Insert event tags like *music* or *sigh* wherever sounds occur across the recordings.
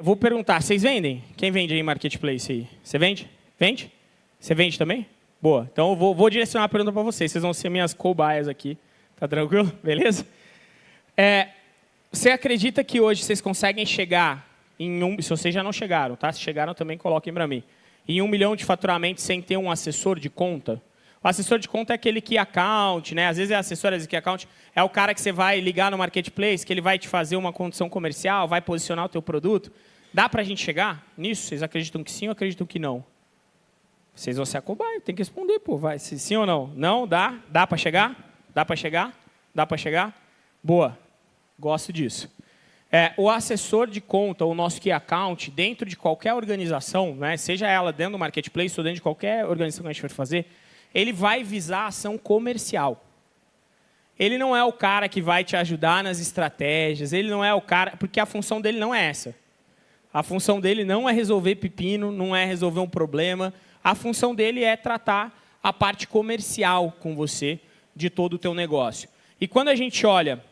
Eu vou perguntar, vocês vendem? Quem vende aí Marketplace aí? Você vende? Vende? Você vende também? Boa. Então, eu vou, vou direcionar a pergunta para vocês. Vocês vão ser minhas cobaias aqui. Tá tranquilo? *laughs* Beleza? É, você acredita que hoje vocês conseguem chegar em um... Se vocês já não chegaram, tá? Se chegaram, também coloquem para mim. Em um milhão de faturamento sem ter um assessor de conta? O assessor de conta é aquele key account, né? às vezes é assessor, vezes é key account. É o cara que você vai ligar no marketplace, que ele vai te fazer uma condição comercial, vai posicionar o teu produto. Dá para a gente chegar nisso? Vocês acreditam que sim ou acreditam que não? Vocês vão ser a cobaia, tem que responder, pô. Vai, se sim ou não? Não? Dá? Dá para chegar? Dá para chegar? Dá para chegar? Boa. Gosto disso. É, o assessor de conta, o nosso key account, dentro de qualquer organização, né, seja ela dentro do marketplace ou dentro de qualquer organização que a gente for fazer, ele vai visar a ação comercial. Ele não é o cara que vai te ajudar nas estratégias, ele não é o cara, porque a função dele não é essa. A função dele não é resolver pepino, não é resolver um problema. A função dele é tratar a parte comercial com você de todo o teu negócio. E quando a gente olha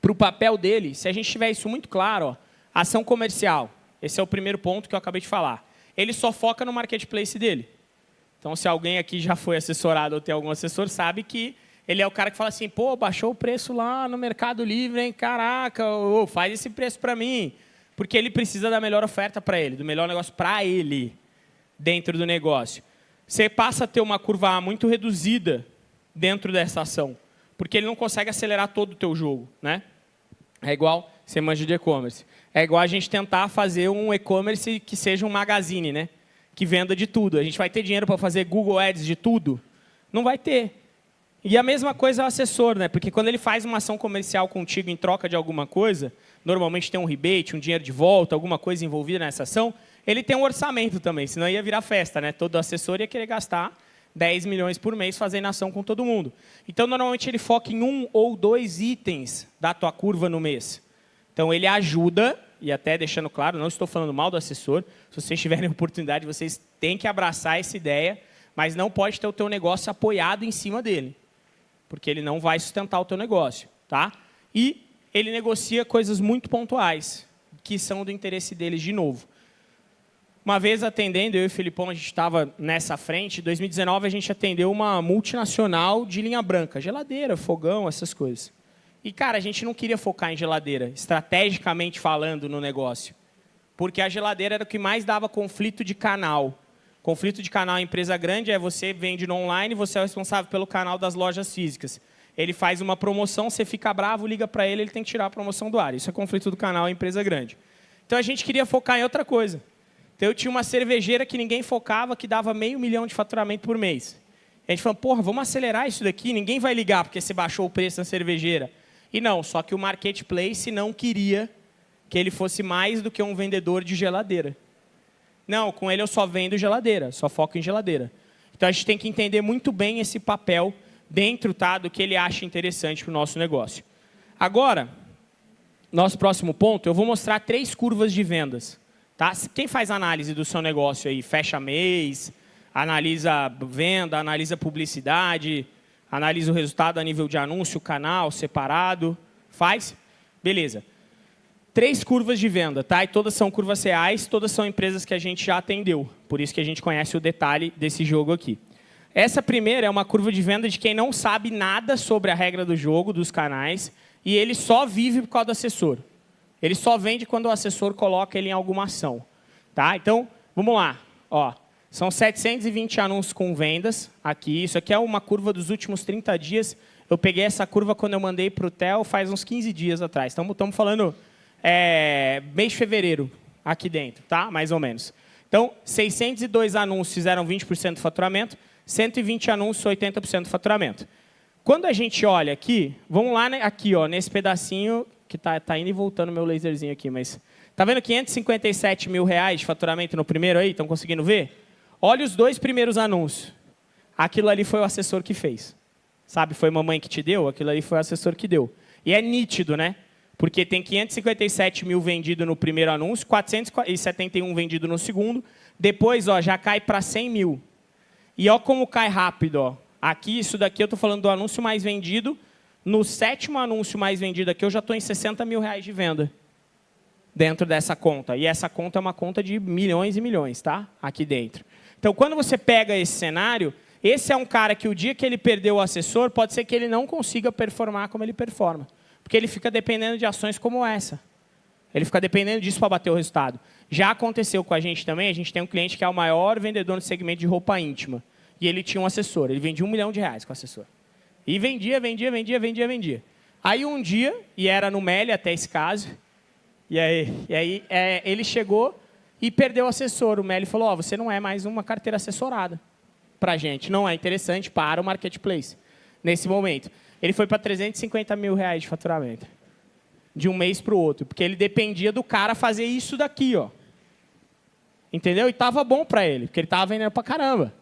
para o papel dele, se a gente tiver isso muito claro, ó, ação comercial, esse é o primeiro ponto que eu acabei de falar. Ele só foca no marketplace dele. Então, se alguém aqui já foi assessorado ou tem algum assessor, sabe que ele é o cara que fala assim, pô, baixou o preço lá no Mercado Livre, hein? Caraca, faz esse preço para mim. Porque ele precisa da melhor oferta para ele, do melhor negócio para ele dentro do negócio. Você passa a ter uma curva A muito reduzida dentro dessa ação, porque ele não consegue acelerar todo o teu jogo. Né? É igual, você manja de e-commerce, é igual a gente tentar fazer um e-commerce que seja um magazine, né? Que venda de tudo. A gente vai ter dinheiro para fazer Google Ads de tudo? Não vai ter. E a mesma coisa é o assessor, né? porque quando ele faz uma ação comercial contigo em troca de alguma coisa, normalmente tem um rebate, um dinheiro de volta, alguma coisa envolvida nessa ação, ele tem um orçamento também, senão ia virar festa. Né? Todo assessor ia querer gastar 10 milhões por mês fazendo ação com todo mundo. Então, normalmente, ele foca em um ou dois itens da tua curva no mês. Então, ele ajuda e até deixando claro, não estou falando mal do assessor, se vocês tiverem *laughs* oportunidade, vocês têm que abraçar essa ideia, mas não pode ter o teu negócio apoiado em cima dele, porque ele não vai sustentar o teu negócio. Tá? E ele negocia coisas muito pontuais, que são do interesse deles de novo. Uma vez atendendo, eu e o Filipão, a gente estava nessa frente, em 2019 a gente atendeu uma multinacional de linha branca, geladeira, fogão, essas coisas. E, cara, a gente não queria focar em geladeira, estrategicamente falando no negócio. Porque a geladeira era o que mais dava conflito de canal. Conflito de canal em empresa grande é você vende no online, você é o responsável pelo canal das lojas físicas. Ele faz uma promoção, você fica bravo, liga para ele, ele tem que tirar a promoção do ar. Isso é conflito do canal em empresa grande. Então, a gente queria focar em outra coisa. Então, eu tinha uma cervejeira que ninguém focava, que dava meio milhão de faturamento por mês. A gente falou, porra, vamos acelerar isso daqui, ninguém vai ligar porque você baixou o preço da cervejeira. E não, só que o marketplace não queria que ele fosse mais do que um vendedor de geladeira. Não, com ele eu só vendo geladeira, só foco em geladeira. Então a gente tem que entender muito bem esse papel dentro tá, do que ele acha interessante para o nosso negócio. Agora, nosso próximo ponto, eu vou mostrar três curvas de vendas. Tá? Quem faz análise do seu negócio aí, fecha mês, analisa venda, analisa publicidade, analisa o resultado a nível de anúncio, canal, separado, faz, beleza. Três curvas de venda, tá? E todas são curvas reais, todas são empresas que a gente já atendeu. Por isso que a gente conhece o detalhe desse jogo aqui. Essa primeira é uma curva de venda de quem não sabe nada sobre a regra do jogo, dos canais, e ele só vive por causa do assessor. Ele só vende quando o assessor coloca ele em alguma ação. Tá? Então, vamos lá. Ó, são 720 anúncios com vendas aqui. Isso aqui é uma curva dos últimos 30 dias. Eu peguei essa curva quando eu mandei para o TEL faz uns 15 dias atrás. Estamos falando é, mês de fevereiro aqui dentro, tá? mais ou menos. Então, 602 anúncios fizeram 20% do faturamento, 120 anúncios, 80% do faturamento. Quando a gente olha aqui, vamos lá né, aqui, ó, nesse pedacinho, que está tá indo e voltando meu laserzinho aqui, mas... Está vendo 557 mil reais de faturamento no primeiro aí? Estão conseguindo ver? Olha os dois primeiros anúncios. Aquilo ali foi o assessor que fez. Sabe, foi mamãe que te deu? Aquilo ali foi o assessor que deu. E é nítido, né? Porque tem 557 mil vendido no primeiro anúncio, 471 vendido no segundo. Depois ó, já cai para 100 mil. E ó como cai rápido. Ó. Aqui, isso daqui eu estou falando do anúncio mais vendido. No sétimo anúncio mais vendido aqui, eu já estou em 60 mil reais de venda. dentro dessa conta. E essa conta é uma conta de milhões e milhões, tá? Aqui dentro. Então, quando você pega esse cenário, esse é um cara que o dia que ele perdeu o assessor, pode ser que ele não consiga performar como ele performa. Porque ele fica dependendo de ações como essa. Ele fica dependendo disso para bater o resultado. Já aconteceu com a gente também, a gente tem um cliente que é o maior vendedor no segmento de roupa íntima. E ele tinha um assessor, ele vendia um milhão de reais com o assessor. E vendia, vendia, vendia, vendia, vendia. Aí um dia, e era no Meli até esse caso, e aí, e aí é, ele chegou e perdeu o assessor. O Meli falou, oh, você não é mais uma carteira assessorada para a gente, não é interessante para o marketplace, nesse momento. Ele foi para 350 mil reais de faturamento, de um mês para o outro, porque ele dependia do cara fazer isso daqui. Ó. Entendeu? E estava bom para ele, porque ele estava vendendo para caramba.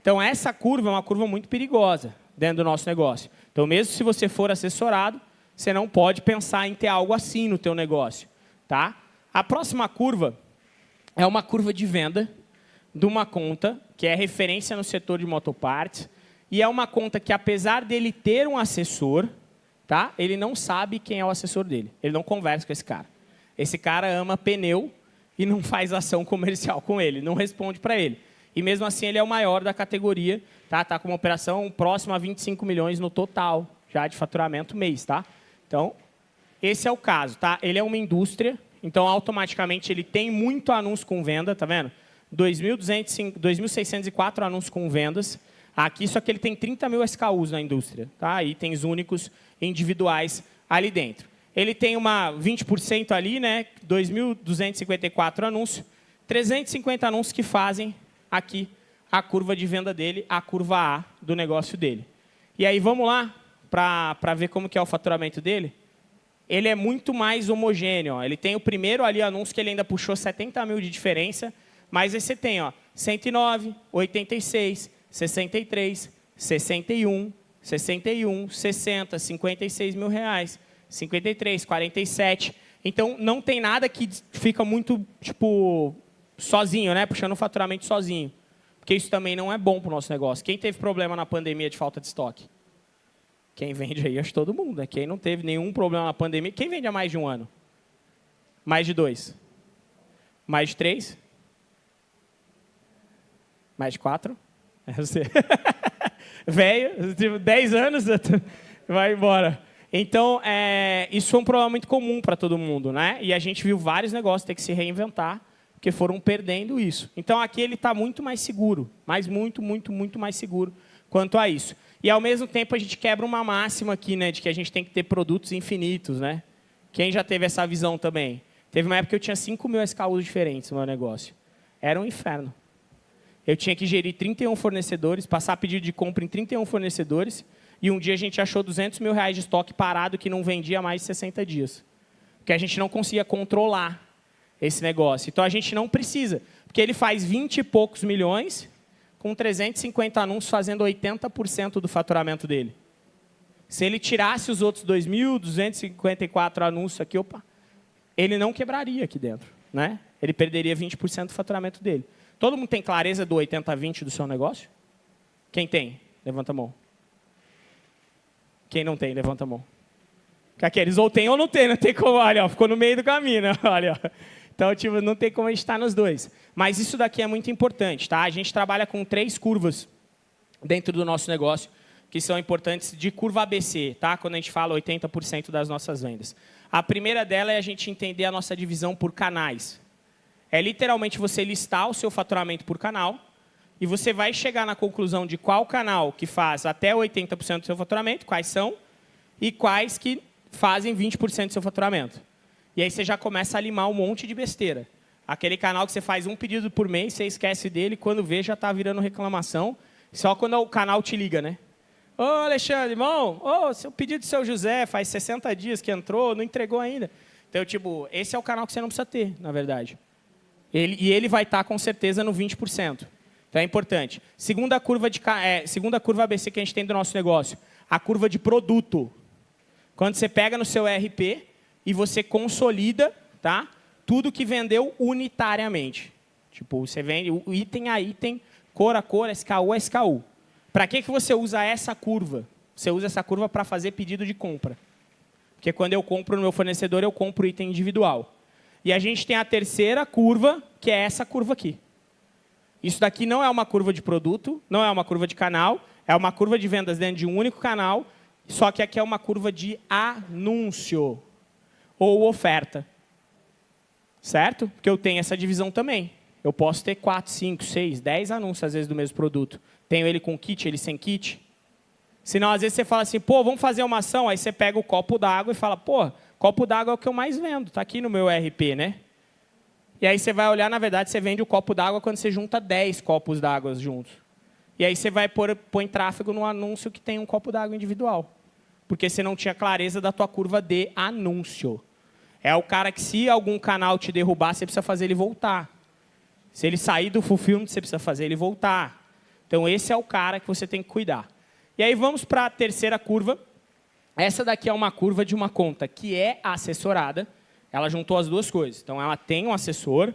Então, essa curva é uma curva muito perigosa dentro do nosso negócio. Então, mesmo se você for assessorado, você não pode pensar em ter algo assim no teu negócio. Tá? A próxima curva é uma curva de venda de uma conta que é referência no setor de motopartes e é uma conta que, apesar dele ter um assessor, tá? ele não sabe quem é o assessor dele. Ele não conversa com esse cara. Esse cara ama pneu e não faz ação comercial com ele, não responde para ele. E mesmo assim ele é o maior da categoria, tá? Tá com uma operação próxima a 25 milhões no total já de faturamento mês, tá? Então, esse é o caso, tá? Ele é uma indústria, então automaticamente ele tem muito anúncio com venda, tá vendo? 2.604 anúncios com vendas. Aqui, só que ele tem 30 mil SKUs na indústria, tá? itens únicos individuais ali dentro. Ele tem uma 20% ali, né? 2.254 anúncios, 350 anúncios que fazem aqui a curva de venda dele, a curva A do negócio dele. E aí, vamos lá para ver como que é o faturamento dele? Ele é muito mais homogêneo. Ó. Ele tem o primeiro ali anúncio que ele ainda puxou 70 mil de diferença, mas aí você tem ó, 109, 86, 63, 61, 61, 60, 56 mil reais, 53, 47. Então, não tem nada que fica muito, tipo, sozinho, né? puxando o faturamento sozinho. Porque isso também não é bom para o nosso negócio. Quem teve problema na pandemia de falta de estoque? Quem vende aí, acho todo mundo. Né? Quem não teve nenhum problema na pandemia. Quem vende há mais de um ano? Mais de dois? Mais de três? Mais de quatro? *laughs* É você. *laughs* Velho, tipo, 10 anos, vai embora. Então, é, isso foi um problema muito comum para todo mundo. Né? E a gente viu vários negócios ter que se reinventar, porque foram perdendo isso. Então, aqui ele está muito mais seguro, mas muito, muito, muito mais seguro quanto a isso. E, ao mesmo tempo, a gente quebra uma máxima aqui, né, de que a gente tem que ter produtos infinitos. Né? Quem já teve essa visão também? Teve uma época que eu tinha 5 mil SKUs diferentes no meu negócio. Era um inferno eu tinha que gerir 31 fornecedores, passar pedido de compra em 31 fornecedores, e um dia a gente achou 200 mil reais de estoque parado que não vendia mais de 60 dias. Porque a gente não conseguia controlar esse negócio. Então, a gente não precisa, porque ele faz 20 e poucos milhões, com 350 anúncios fazendo 80% do faturamento dele. Se ele tirasse os outros 2.254 anúncios aqui, opa, ele não quebraria aqui dentro. Né? Ele perderia 20% do faturamento dele. Todo mundo tem clareza do 80-20 do seu negócio? Quem tem? Levanta a mão. Quem não tem, levanta a mão. Aqueles ou tem ou não tem, não tem como, olha, ó, ficou no meio do caminho, né? *laughs* olha. Então, tipo, não tem como a gente estar nos dois. Mas isso daqui é muito importante, tá? A gente trabalha com três curvas dentro do nosso negócio, que são importantes de curva ABC, tá? Quando a gente fala 80% das nossas vendas. A primeira dela é a gente entender a nossa divisão por canais. É literalmente você listar o seu faturamento por canal e você vai chegar na conclusão de qual canal que faz até 80% do seu faturamento, quais são, e quais que fazem 20% do seu faturamento. E aí você já começa a limar um monte de besteira. Aquele canal que você faz um pedido por mês, você esquece dele, quando vê já está virando reclamação, só quando o canal te liga, né? Ô, Alexandre, irmão, ô, seu pedido do seu José faz 60 dias que entrou, não entregou ainda. Então, tipo, esse é o canal que você não precisa ter, na verdade. Ele, e ele vai estar, com certeza, no 20%. Então, é importante. Segunda curva, de, é, segunda curva ABC que a gente tem do nosso negócio, a curva de produto. Quando você pega no seu ERP e você consolida tá, tudo que vendeu unitariamente. Tipo, você vende item a item, cor a cor, SKU a SKU. Para que, que você usa essa curva? Você usa essa curva para fazer pedido de compra. Porque quando eu compro no meu fornecedor, eu compro item individual. E a gente tem a terceira curva, que é essa curva aqui. Isso daqui não é uma curva de produto, não é uma curva de canal, é uma curva de vendas dentro de um único canal, só que aqui é uma curva de anúncio ou oferta. Certo? Porque eu tenho essa divisão também. Eu posso ter 4, 5, 6, 10 anúncios, às vezes, do mesmo produto. Tenho ele com kit, ele sem kit. Senão, às vezes, você fala assim, pô, vamos fazer uma ação. Aí você pega o copo d'água e fala, pô, copo d'água é o que eu mais vendo. Está aqui no meu RP, né? E aí você vai olhar, na verdade, você vende o copo d'água quando você junta 10 copos d'água juntos. E aí você vai pôr, tráfego no anúncio que tem um copo d'água individual. Porque você não tinha clareza da tua curva de anúncio. É o cara que, se algum canal te derrubar, você precisa fazer ele voltar. Se ele sair do fulfillment, você precisa fazer ele voltar. Então, esse é o cara que você tem que cuidar. E aí, vamos para a terceira curva. Essa daqui é uma curva de uma conta que é assessorada. Ela juntou as duas coisas. Então, ela tem um assessor,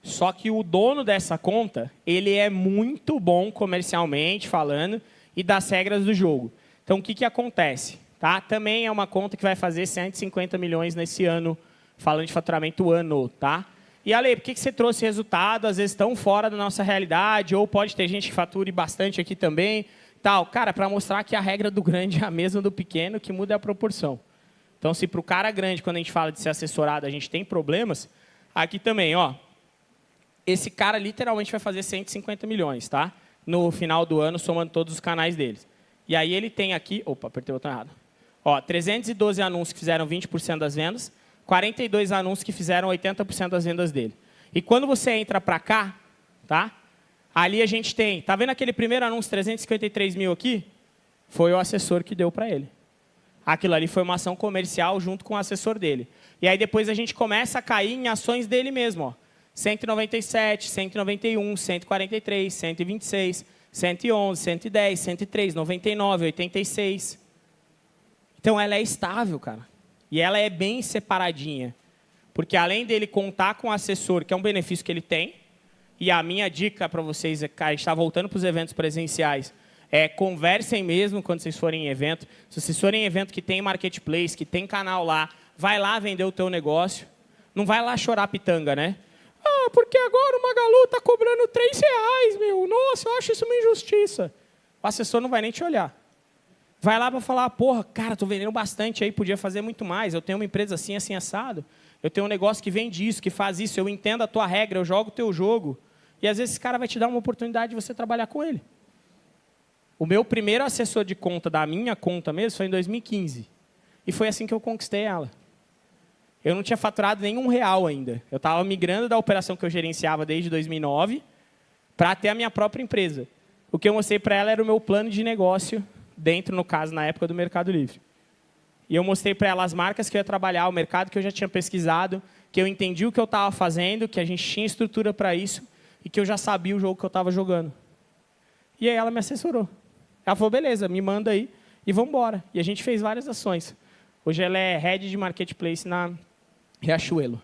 só que o dono dessa conta, ele é muito bom comercialmente falando e das regras do jogo. Então, o que, que acontece? Tá? Também é uma conta que vai fazer 150 milhões nesse ano, falando de faturamento ano. Tá? E, Ale, por que, que você trouxe resultado, às vezes, tão fora da nossa realidade, ou pode ter gente que fature bastante aqui também? Tal. Cara, para mostrar que a regra do grande *laughs* é a mesma do pequeno, que muda a proporção. Então, se para o cara grande, quando a gente fala de ser assessorado, a gente tem problemas, aqui também, ó, esse cara literalmente vai fazer 150 milhões, tá? No final do ano, somando todos os canais deles. E aí ele tem aqui... Opa, apertei o botão errado. Ó, 312 anúncios que fizeram 20% das vendas, 42 anúncios que fizeram 80% das vendas dele. E quando você entra para cá, tá? ali a gente tem... Tá vendo aquele primeiro anúncio, 353 mil aqui? Foi o assessor que deu para ele. Aquilo ali foi uma ação comercial junto com o assessor dele. E aí depois a gente começa a cair em ações dele mesmo. Ó. 197, 191, 143, 126, 111, 110, 103, 99, 86. Então, ela é estável, cara. E ela é bem separadinha. Porque além dele contar com o assessor, que é um benefício que ele tem, e a minha dica para vocês, é, cara, está voltando para os eventos presenciais, é conversem mesmo quando vocês forem em evento. Se vocês forem em evento que tem marketplace, que tem canal lá, vai lá vender o teu negócio. Não vai lá chorar pitanga, né? Ah, porque agora o Magalu está cobrando 3 reais, meu. Nossa, eu acho isso uma injustiça. O assessor não vai nem te olhar. Vai lá para falar, porra, cara, estou vendendo bastante aí, podia fazer muito mais. Eu tenho uma empresa assim, assim, assado. Eu tenho um negócio que vende isso, que faz isso. Eu entendo a tua regra, eu jogo o teu jogo. E às vezes esse cara vai te dar uma oportunidade de você trabalhar com ele. O meu primeiro assessor de conta da minha conta mesmo foi em 2015. E foi assim que eu conquistei ela eu não tinha faturado nenhum real ainda. Eu estava migrando da operação que eu gerenciava desde 2009 para ter a minha própria empresa. O que eu mostrei para ela era o meu plano de negócio, dentro, no caso, na época do Mercado Livre. E eu mostrei para ela as marcas que eu ia trabalhar, o mercado que eu já tinha pesquisado, que eu entendi o que eu estava fazendo, que a gente tinha estrutura para isso e que eu já sabia o jogo que eu estava jogando. E aí ela me assessorou. Ela falou, beleza, me manda aí e vamos embora. E a gente fez várias ações. Hoje ela é head de marketplace na Riachuelo.